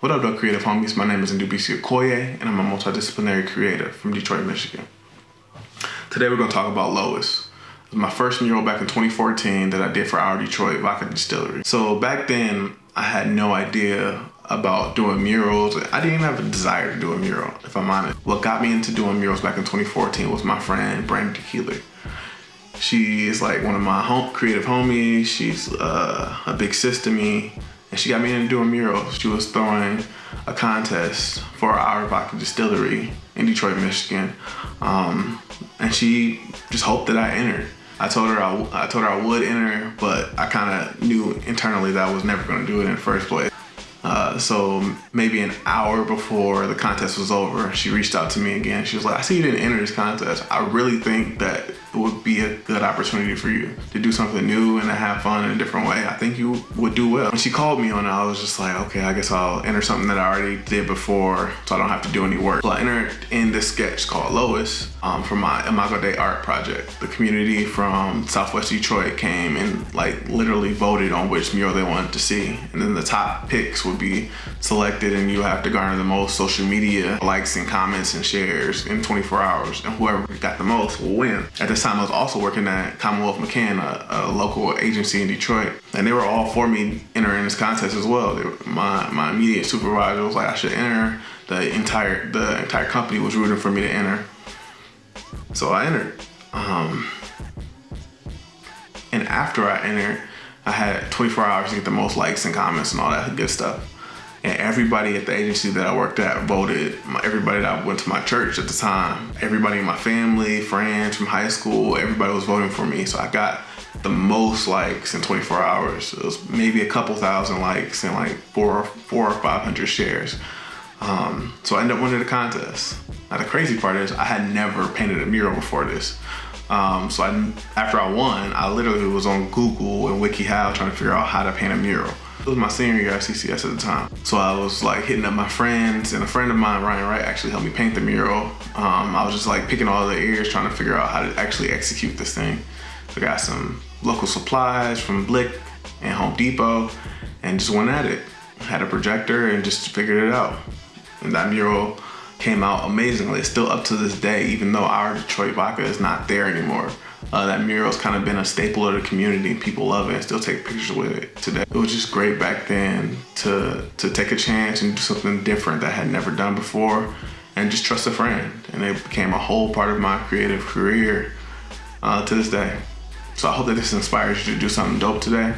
What up, though, creative homies? My name is Ndubisi Okoye, and I'm a multidisciplinary creative from Detroit, Michigan. Today, we're going to talk about Lois. It was my first mural back in 2014 that I did for our Detroit Vodka Distillery. So back then, I had no idea about doing murals. I didn't even have a desire to do a mural, if I'm honest. What got me into doing murals back in 2014 was my friend, Brandon Keeler. She is like one of my home, creative homies. She's uh, a big sis to me and she got me into doing murals. She was throwing a contest for our vodka distillery in Detroit, Michigan. Um, and she just hoped that I entered. I told her I, I told her I would enter, but I kind of knew internally that I was never going to do it in the first place. Uh, so maybe an hour before the contest was over, she reached out to me again. She was like, I see you didn't enter this contest. I really think that it would be a good opportunity for you to do something new and to have fun in a different way. I think you would do well. When she called me on it, I was just like, okay, I guess I'll enter something that I already did before so I don't have to do any work. So I entered in this sketch called Lois um, for my Imago Dei art project. The community from Southwest Detroit came and like literally voted on which mural they wanted to see. And then the top picks would be selected and you have to garner the most social media likes and comments and shares in 24 hours. And whoever got the most will win. At this time, I was also working at Commonwealth McCann, a, a local agency in Detroit. And they were all for me entering this contest as well. My, my immediate supervisor was like, I should enter. The entire, the entire company was rooting for me to enter. So I entered. Um, and after I entered, I had 24 hours to get the most likes and comments and all that good stuff. And everybody at the agency that I worked at voted. Everybody that went to my church at the time, everybody in my family, friends from high school, everybody was voting for me. So I got the most likes in 24 hours. It was maybe a couple thousand likes and like four, four or 500 shares. Um, so I ended up winning the contest. Now the crazy part is I had never painted a mural before this. Um, so I, after I won, I literally was on Google and WikiHow trying to figure out how to paint a mural. It was my senior year at CCS at the time. So I was like hitting up my friends and a friend of mine, Ryan Wright, actually helped me paint the mural. Um, I was just like picking all the ears trying to figure out how to actually execute this thing. So I got some local supplies from Blick and Home Depot and just went at it. Had a projector and just figured it out. And that mural came out amazingly. It's still up to this day, even though our Detroit vodka is not there anymore. Uh, that mural's kind of been a staple of the community. People love it and still take pictures with it today. It was just great back then to, to take a chance and do something different that I had never done before and just trust a friend. And it became a whole part of my creative career uh, to this day. So I hope that this inspires you to do something dope today.